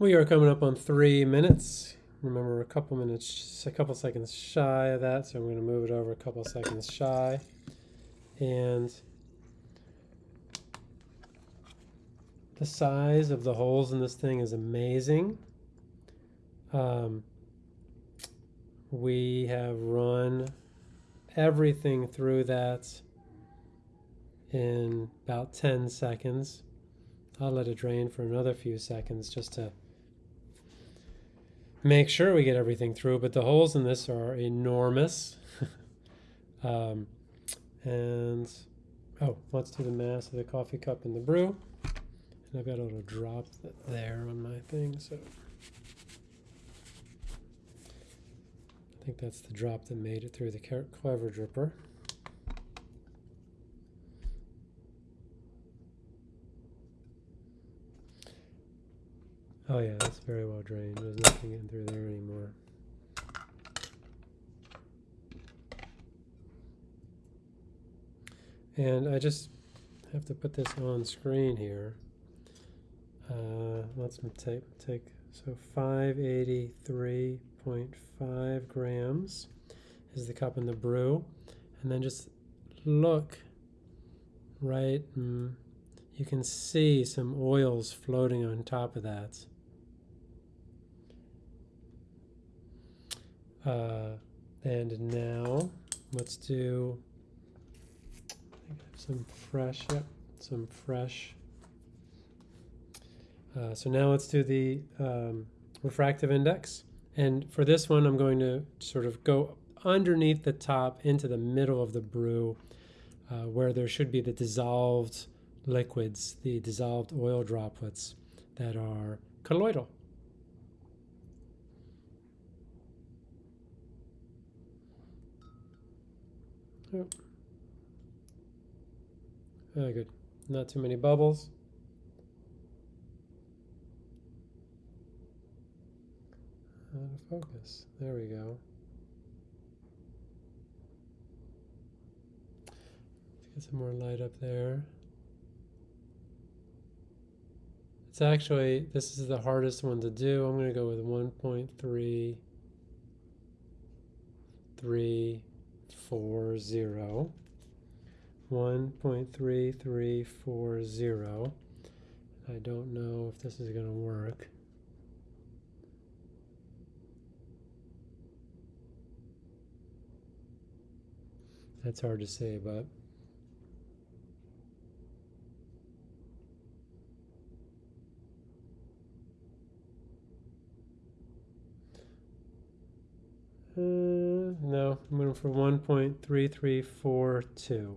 We are coming up on three minutes. Remember, we're a couple minutes, a couple seconds shy of that, so I'm going to move it over a couple seconds shy. And the size of the holes in this thing is amazing. Um, we have run everything through that in about 10 seconds. I'll let it drain for another few seconds just to make sure we get everything through, but the holes in this are enormous. um, and, oh, let's do the mass of the coffee cup in the brew. And I've got a little drop there on my thing, so. I think that's the drop that made it through the clever dripper. Oh yeah, that's very well drained. There's nothing in through there anymore. And I just have to put this on screen here. Uh, let's take, take so 583.5 grams is the cup in the brew. And then just look right, mm, you can see some oils floating on top of that. Uh, and now let's do some fresh, yep, some fresh. Uh, so now let's do the um, refractive index. And for this one, I'm going to sort of go underneath the top into the middle of the brew uh, where there should be the dissolved liquids, the dissolved oil droplets that are colloidal. Yep. Very good. Not too many bubbles. Out of focus. There we go. Get some more light up there. It's actually, this is the hardest one to do. I'm going to go with 1.3, 3, four zero. One point three three four zero. I don't know if this is going to work. That's hard to say, but Uh, I'm going for 1.3342.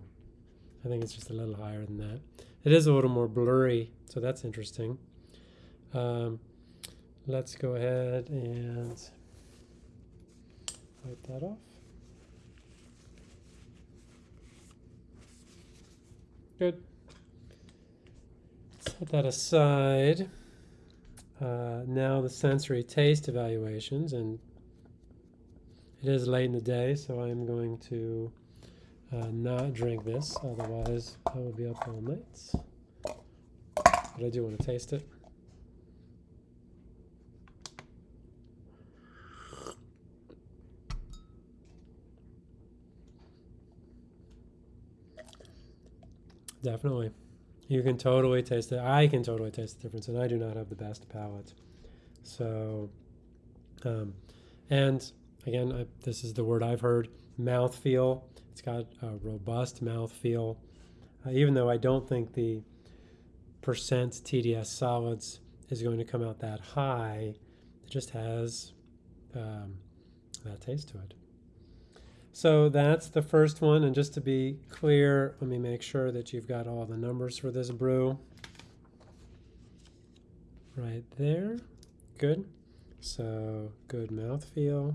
I think it's just a little higher than that. It is a little more blurry, so that's interesting. Um, let's go ahead and wipe that off. Good. Set that aside. Uh, now the sensory taste evaluations, and it is late in the day, so I'm going to uh, not drink this, otherwise I will be up all night. But I do want to taste it. Definitely. You can totally taste it. I can totally taste the difference, and I do not have the best palate. So, um, and Again, I, this is the word I've heard, mouthfeel. It's got a robust mouthfeel. Uh, even though I don't think the percent TDS solids is going to come out that high, it just has um, that taste to it. So that's the first one. And just to be clear, let me make sure that you've got all the numbers for this brew. Right there. Good. So good mouthfeel.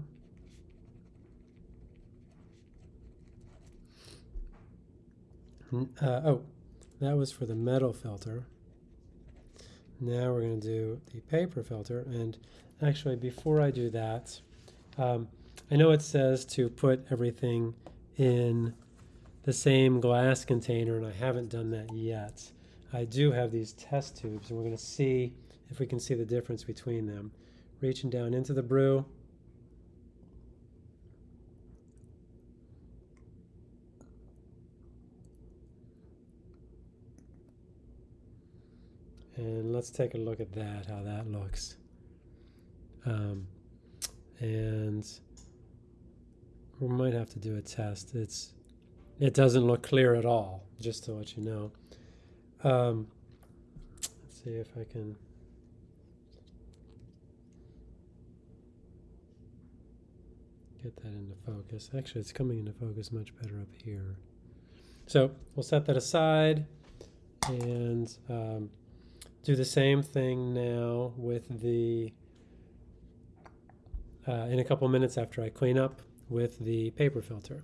Uh, oh, that was for the metal filter. Now we're going to do the paper filter. And actually, before I do that, um, I know it says to put everything in the same glass container, and I haven't done that yet. I do have these test tubes, and we're going to see if we can see the difference between them. Reaching down into the brew. And let's take a look at that, how that looks. Um, and we might have to do a test. It's it doesn't look clear at all, just to let you know. Um, let's see if I can. Get that into focus. Actually, it's coming into focus much better up here. So we'll set that aside and um, do the same thing now with the, uh, in a couple minutes after I clean up with the paper filter.